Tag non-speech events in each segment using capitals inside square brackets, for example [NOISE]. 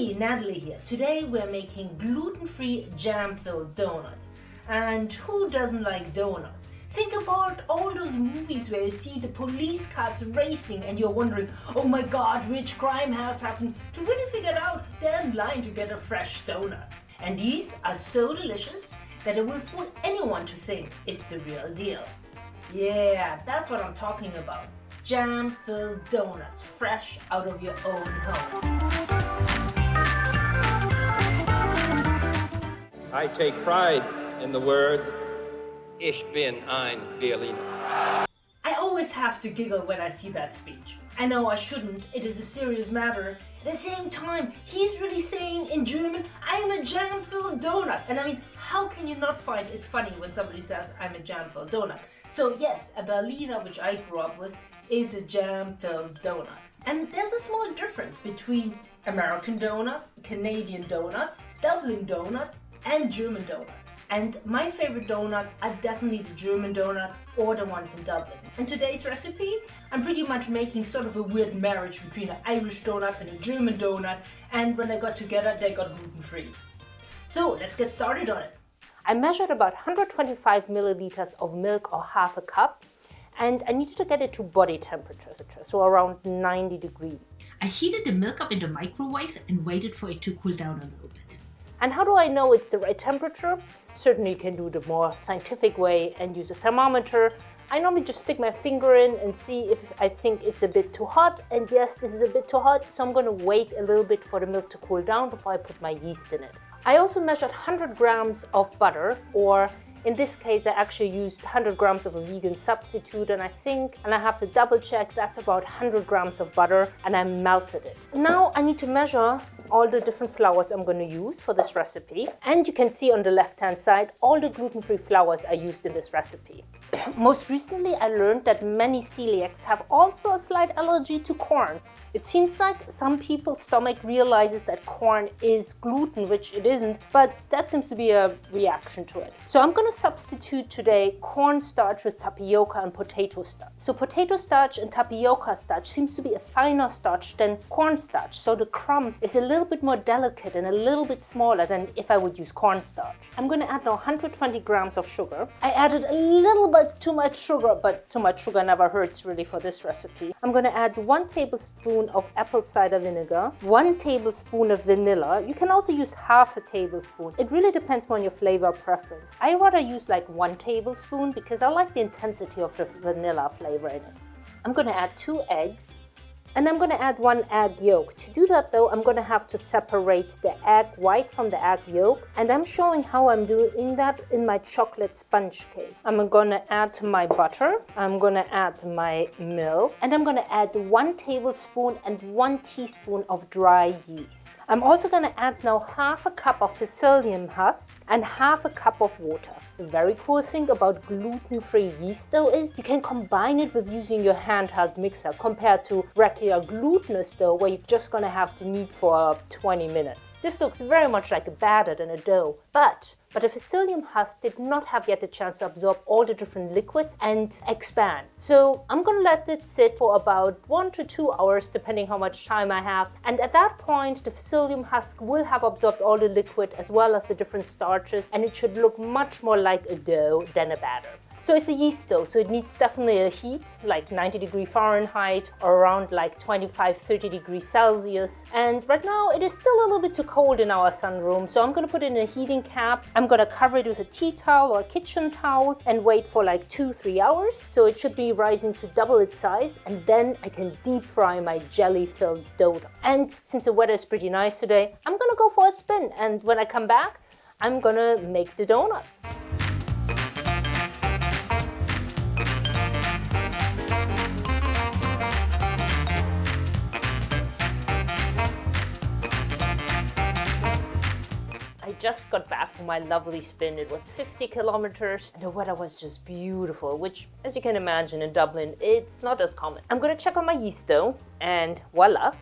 Hey, Natalie here. Today we're making gluten-free jam-filled donuts. And who doesn't like donuts? Think about all those movies where you see the police cars racing and you're wondering, oh my god, which crime has happened? To really figure out, they're in line to get a fresh donut. And these are so delicious that it will fool anyone to think it's the real deal. Yeah, that's what I'm talking about. Jam-filled donuts, fresh out of your own home. I take pride in the words, Ich bin ein Berliner. I always have to giggle when I see that speech. I know I shouldn't, it is a serious matter. At the same time, he's really saying in German, I am a jam-filled donut. And I mean, how can you not find it funny when somebody says, I'm a jam-filled donut? So yes, a Berliner, which I grew up with, is a jam-filled donut. And there's a small difference between American donut, Canadian donut, Dublin donut, and German donuts. And my favorite donuts are definitely the German donuts or the ones in Dublin. In today's recipe, I'm pretty much making sort of a weird marriage between an Irish donut and a German donut. And when they got together, they got gluten-free. So let's get started on it. I measured about 125 milliliters of milk or half a cup and I needed to get it to body temperature, so around 90 degrees. I heated the milk up in the microwave and waited for it to cool down a little bit. And how do I know it's the right temperature? Certainly you can do the more scientific way and use a thermometer. I normally just stick my finger in and see if I think it's a bit too hot. And yes, this is a bit too hot, so I'm gonna wait a little bit for the milk to cool down before I put my yeast in it. I also measured 100 grams of butter or in this case, I actually used 100 grams of a vegan substitute and I think, and I have to double check, that's about 100 grams of butter and I melted it. Now I need to measure all the different flours I'm going to use for this recipe. And you can see on the left hand side all the gluten-free flours I used in this recipe. [CLEARS THROAT] Most recently I learned that many celiacs have also a slight allergy to corn. It seems like some people's stomach realizes that corn is gluten, which it isn't, but that seems to be a reaction to it. So I'm going to substitute today cornstarch with tapioca and potato starch. So potato starch and tapioca starch seems to be a finer starch than cornstarch, so the crumb is a little little bit more delicate and a little bit smaller than if I would use cornstarch. I'm going to add now 120 grams of sugar. I added a little bit too much sugar, but too much sugar never hurts really for this recipe. I'm going to add one tablespoon of apple cider vinegar, one tablespoon of vanilla. You can also use half a tablespoon. It really depends on your flavor preference. I rather use like one tablespoon because I like the intensity of the vanilla flavor in it. I'm going to add two eggs and I'm going to add one egg yolk. To do that though, I'm going to have to separate the egg white from the egg yolk. And I'm showing how I'm doing that in my chocolate sponge cake. I'm going to add my butter. I'm going to add my milk. And I'm going to add one tablespoon and one teaspoon of dry yeast. I'm also going to add now half a cup of psyllium husk and half a cup of water. The very cool thing about gluten-free yeast though is you can combine it with using your handheld mixer compared to regular glutinous dough where you're just going to have to knead for 20 minutes. This looks very much like a batter than a dough, but but the psyllium husk did not have yet a chance to absorb all the different liquids and expand. So I'm gonna let it sit for about one to two hours depending how much time I have. And at that point, the psyllium husk will have absorbed all the liquid as well as the different starches and it should look much more like a dough than a batter. So it's a yeast dough, so it needs definitely a heat, like 90 degree Fahrenheit or around like 25, 30 degrees Celsius. And right now it is still a little bit too cold in our sunroom, so I'm gonna put it in a heating cap. I'm gonna cover it with a tea towel or a kitchen towel and wait for like two, three hours. So it should be rising to double its size and then I can deep fry my jelly-filled dough. And since the weather is pretty nice today, I'm gonna go for a spin. And when I come back, I'm gonna make the donuts. Just got back from my lovely spin. It was 50 kilometers and the weather was just beautiful, which as you can imagine in Dublin, it's not as common. I'm gonna check on my yeast though and voila,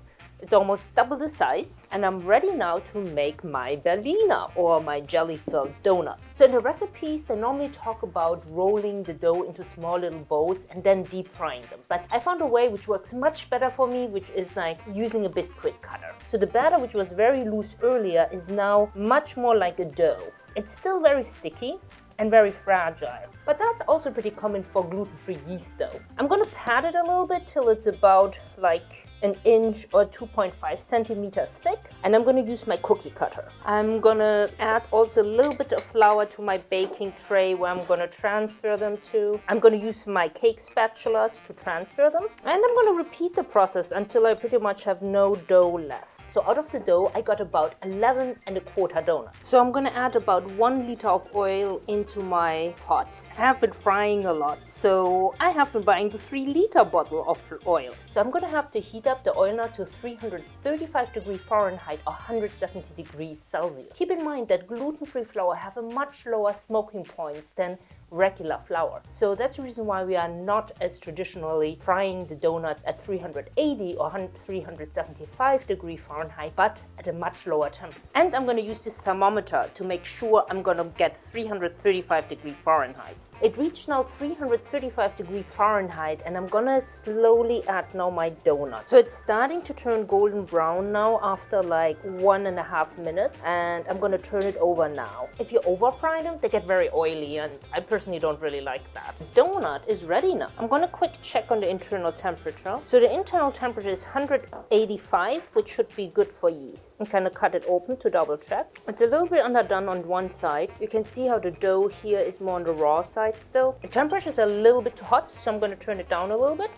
It's almost double the size and I'm ready now to make my Berliner or my jelly-filled donut. So in the recipes, they normally talk about rolling the dough into small little balls and then deep frying them. But I found a way which works much better for me, which is like using a biscuit cutter. So the batter, which was very loose earlier, is now much more like a dough. It's still very sticky, and very fragile. But that's also pretty common for gluten-free yeast dough. I'm gonna pat it a little bit till it's about like an inch or 2.5 centimeters thick and I'm gonna use my cookie cutter. I'm gonna add also a little bit of flour to my baking tray where I'm gonna transfer them to. I'm gonna use my cake spatulas to transfer them and I'm gonna repeat the process until I pretty much have no dough left. So out of the dough, I got about 11 and a quarter donuts. So I'm gonna add about one liter of oil into my pot. I have been frying a lot, so I have been buying the three liter bottle of oil. So I'm gonna have to heat up the oil now to 335 degrees Fahrenheit or 170 degrees Celsius. Keep in mind that gluten-free flour have a much lower smoking points than regular flour. So that's the reason why we are not as traditionally frying the donuts at 380 or 375 degree Fahrenheit, but at a much lower temperature. And I'm going to use this thermometer to make sure I'm going to get 335 degree Fahrenheit. It reached now 335 degrees Fahrenheit and I'm gonna slowly add now my donut. So it's starting to turn golden brown now after like one and a half minutes and I'm gonna turn it over now. If you over fry them, they get very oily and I personally don't really like that. Donut is ready now. I'm gonna quick check on the internal temperature. So the internal temperature is 185, which should be good for yeast. I'm gonna cut it open to double check. It's a little bit underdone on one side. You can see how the dough here is more on the raw side still. The temperature is a little bit too hot, so I'm going to turn it down a little bit.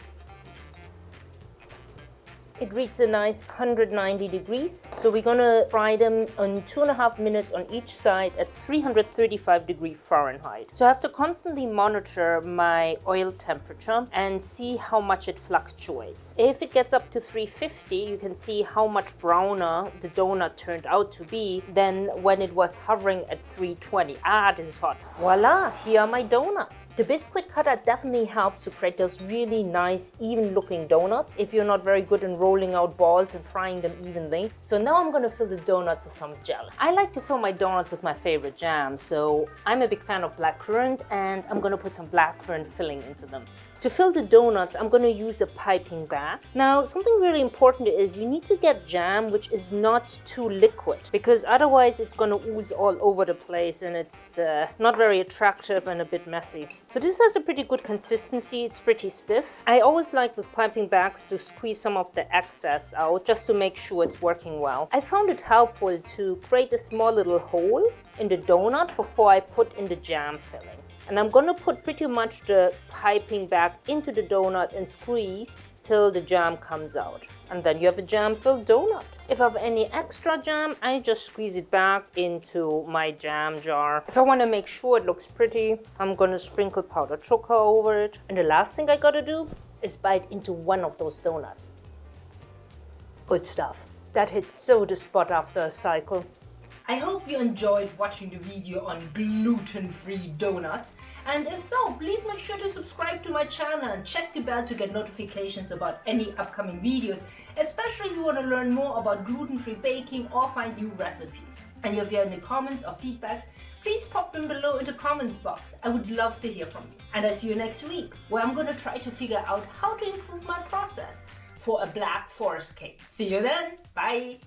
It reaches a nice 190 degrees. So we're gonna fry them on two and a half minutes on each side at 335 degrees Fahrenheit. So I have to constantly monitor my oil temperature and see how much it fluctuates. If it gets up to 350, you can see how much browner the donut turned out to be than when it was hovering at 320. Ah, this is hot. Voila, here are my donuts. The biscuit cutter definitely helps to create those really nice, even looking donuts. If you're not very good in rolling rolling out balls and frying them evenly. So now I'm gonna fill the donuts with some jelly. I like to fill my donuts with my favorite jam, so I'm a big fan of blackcurrant and I'm gonna put some blackcurrant filling into them. To fill the donuts, I'm going to use a piping bag. Now, something really important is you need to get jam which is not too liquid because otherwise it's going to ooze all over the place and it's uh, not very attractive and a bit messy. So this has a pretty good consistency. It's pretty stiff. I always like with piping bags to squeeze some of the out just to make sure it's working well. I found it helpful to create a small little hole in the donut before I put in the jam filling. And I'm to put pretty much the piping back into the donut and squeeze till the jam comes out. And then you have a jam-filled donut. If I have any extra jam, I just squeeze it back into my jam jar. If I want to make sure it looks pretty, I'm going to sprinkle powdered sugar over it. And the last thing I got to do is bite into one of those donuts. Good stuff. That hits so the spot after a cycle. I hope you enjoyed watching the video on gluten-free donuts and if so, please make sure to subscribe to my channel and check the bell to get notifications about any upcoming videos, especially if you want to learn more about gluten-free baking or find new recipes. And if you have any comments or feedbacks, please pop them below in the comments box. I would love to hear from you. And I see you next week, where I'm going to try to figure out how to improve my process for a black forest cake. See you then. Bye.